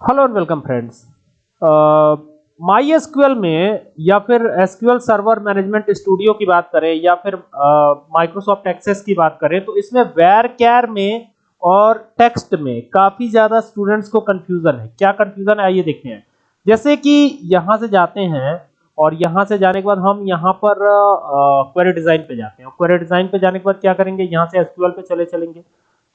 Hello and welcome friends MySQL में या फिर एसक्यूएल सर्वर मैनेजमेंट स्टूडियो की बात करें या फिर माइक्रोसॉफ्ट uh, एक्सेस की बात करें तो इसमें वेर कैर में और टेक्स्ट में काफ़ी ज़्यादा स्टूडेंट्स को कंफ्यूजन है। क्या कंफ्यूजन है? आइए देखते हैं। जैसे कि यहाँ से जाते हैं और यहाँ से जाने के बाद हम यहाँ पर क्वेरी uh, डिज़ाइन पे जाते हैं। क्वेरी डिज़ाइन पे जाने के बाद क्या करेंगे? यहाँ से एसक्यूएल पे चले चलेंगे।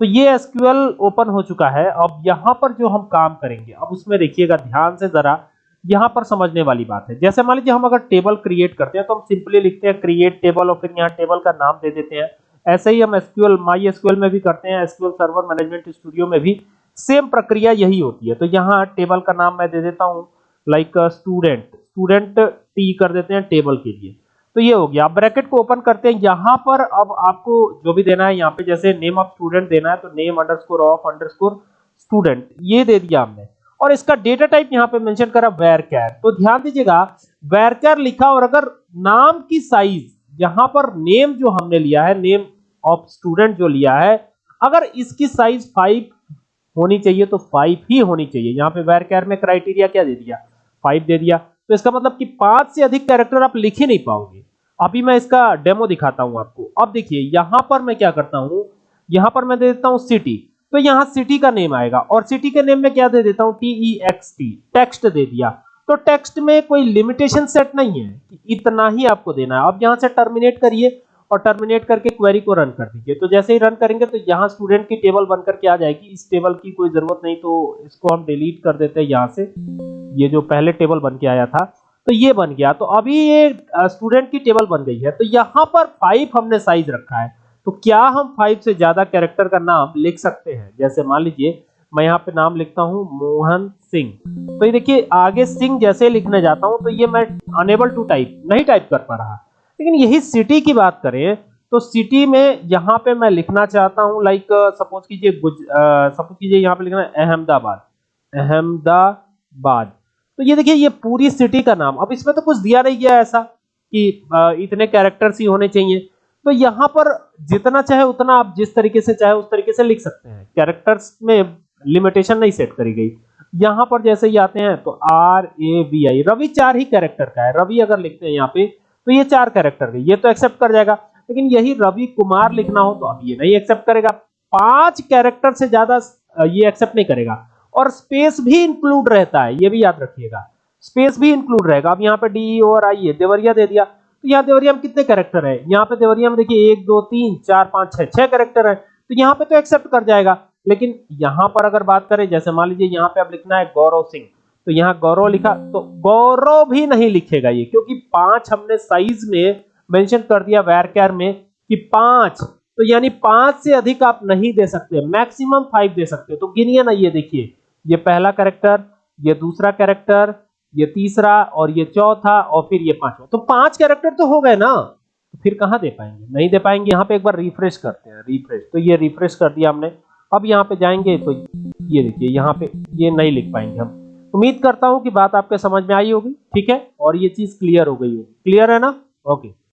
तो ये एसक्यूएल ओपन हो चुका है। अब यहाँ पर जो हम काम करेंगे, अब उसमें देखिएगा, ध्यान से जरा, यहाँ पर समझने वाली बात है। जैसे मान लीजिए हम अगर टेबल क्रिएट करते हैं तो हम सिंपली लिखते हैं क्रिएट टेबल और फिर यहाँ टेबल का नाम दे देते हैं। ऐसे ही हम एसक्यूएल माई एसक्यूएल में भी करते हैं, एसक्यूएल सर्वर मैनेजमेंट स्टूडियो में भी। सेम प्रक्रिया यही होती है। तो यहाँ टेबल का नाम मैं दे देता हूँ लाइक स्टूडेंट स्टूडेंट टी कर देते हैं टेबल के लिए। तो ये हो गया। आप ब्रैकेट को ओपन करते हैं। यहाँ पर अब आपको जो भी देना है, यहाँ पे जैसे नेम ऑफ़ स्टूडेंट देना है तो name underscore of underscore student ये दे दिया हमने। और इसका डेटा टाइप यहाँ पे मेंशन करा वेर कैर तो ध्यान दीजिएगा वेर कैर लिखा और अगर नाम की साइज़ यहाँ पर नेम जो हमने लिया है नेम ऑफ़ स्टूडेंट जो लिया है, अगर इसकी साइज़ फाइव होनी चाहिए तो फाइव ही होनी चाहिए। यहाँ पे वेर कैर में क्राइटेरिया क्या दे दिया? फाइव दे दिया। तो इसका मतलब कि पाँच से अधिक कैरेक्टर आप लिख ही नहीं पाओगे। अभी मैं इसका डेमो दिखाता हूँ आपको। अब देखिए, यहाँ पर मैं क्या करता हूँ? यहाँ पर मैं दे देता हूँ सिटी तो यहाँ सिटी का नेम आएगा और सिटी के नेम में क्या दे देता हूँ? T E X T text दे दिया। तो टेक्स्ट में कोई लिमिटेशन सेट नहीं है। इतना ही आपको देना है। अब यहाँ से टर्मिनेट करिए। और टर्मिनेट करके क्वेरी को रन कर दीजिए। तो जैसे ही रन करेंगे तो यहाँ स्टूडेंट की टेबल बनकर के आ जाएगी। इस टेबल की कोई ज़रूरत नहीं तो इसको हम डिलीट कर देते हैं यहाँ से। ये जो पहले टेबल बन के आया था तो ये बन गया। तो अभी ये स्टूडेंट की टेबल बन गई है। तो यहाँ पर फाइव हमने साइज़ रखा है। तो क्या हम फाइव से ज़्यादा कैरेक्टर का नाम लिख सकते हैं? जैसे मान लीजिए, मैं यहाँ पे नाम लिखता हूँ मोहन सिंह। तो ये देखिए, आगे सिंह जैसे लिखने जाता हूँ तो ये मैं अनेबल टू टाइप नहीं टाइप कर पा रहा। लेकिन यही सिटी की बात करें तो सिटी में यहाँ पे मैं लिखना चाहता हूँ लाइक सपोज़ कीजिए सपोज़ कीजिए यहाँ पे लिखना अहमदाबाद। अहमदाबाद। तो ये देखिए, ये पूरी सिटी का नाम। अब इसमें तो कुछ दिया नहीं गया ऐसा कि इतने कैरेक्टर्स ही होने चाहिए। तो यहाँ पर जितना चाहे उतना आप जिस तरीके से चाहे उस तरीके से लिख सकते हैं। कैरेक्टर्स में लिमिटेशन नहीं सेट करी गई। यहाँ पर जैसे ही आते हैं तो R A V I Ravi चार ही कैरेक्टर का है। रवि अगर लिखते हैं यहाँ पे तो ये चार कैरेक्टर ये तो एक्सेप्ट कर जाएगा। लेकिन यही रवि कुमार लिखना हो तो अब ये नहीं एक्सेप्ट करेगा। पाँच कैरेक्टर से ज़्यादा ये एक्सेप्ट नहीं करेगा। और स्पेस भी इंक्लूड रहता है, ये भी याद रखिएगा। स्पेस भी इंक्लूड रहेगा। अब यहाँ पे डी और आई है देवरिया दे दिया। तो यहाँ देवरिया में कितने कैरेक्टर है? यहाँ पे देवरिया में देखिए एक, दो, तीन, चार, पाँच, छह छह कैरेक्टर है। तो यहाँ पे तो एक्सेप्ट कर जाएगा। लेकिन यहाँ पर अगर बात करें, जैसे मान लीजिए यहाँ पे अब लिखना है गौरव सिंह। तो यहाँ गौरव लिखा तो गौरव भी नहीं लिखेगा ये, क्योंकि पाँच हमने साइज़ में मेंशन कर दिया वैर में कि पाँच तो यानी पाँच से अधिक आप नहीं दे सकते मैक्सिमम फाइव दे सकते तो गिनिए ना ये देखिए, ये पहला कैरेक्टर ये दूसरा कैरेक्टर ये तीसरा और ये चौथा और फिर ये पांचवा। तो पाँच कैरेक्टर तो हो गए ना तो फिर कहाँ दे पाएँगे? नहीं दे पाएँगे, यहाँ पे एक बार रिफ्रेश करते हैं रिफ्रेश तो ये रिफ्रेश कर दिया हमने, अब यहाँ पे जाएँगे तो ये देखिए, यहाँ पे ये नहीं लिख पाएँगे हम। उम्मीद करता हूँ कि बात आपके समझ में आई होगी, ठीक है? और ये चीज़ क्लियर हो गई होगी क्लियर है ना? ओके